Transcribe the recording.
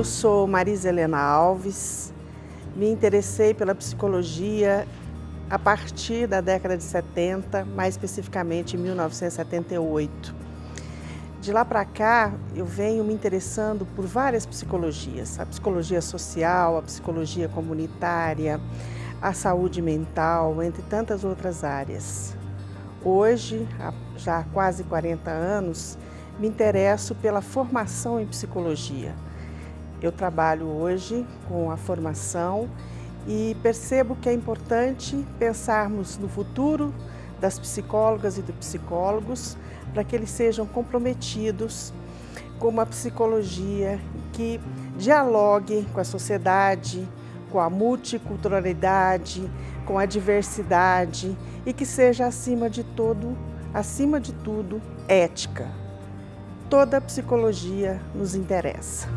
Eu sou Marisa Helena Alves, me interessei pela psicologia a partir da década de 70, mais especificamente em 1978. De lá para cá, eu venho me interessando por várias psicologias, a psicologia social, a psicologia comunitária, a saúde mental, entre tantas outras áreas. Hoje, já há quase 40 anos, me interesso pela formação em psicologia. Eu trabalho hoje com a formação e percebo que é importante pensarmos no futuro das psicólogas e dos psicólogos para que eles sejam comprometidos com uma psicologia que dialogue com a sociedade, com a multiculturalidade, com a diversidade e que seja acima de todo, acima de tudo, ética. Toda a psicologia nos interessa.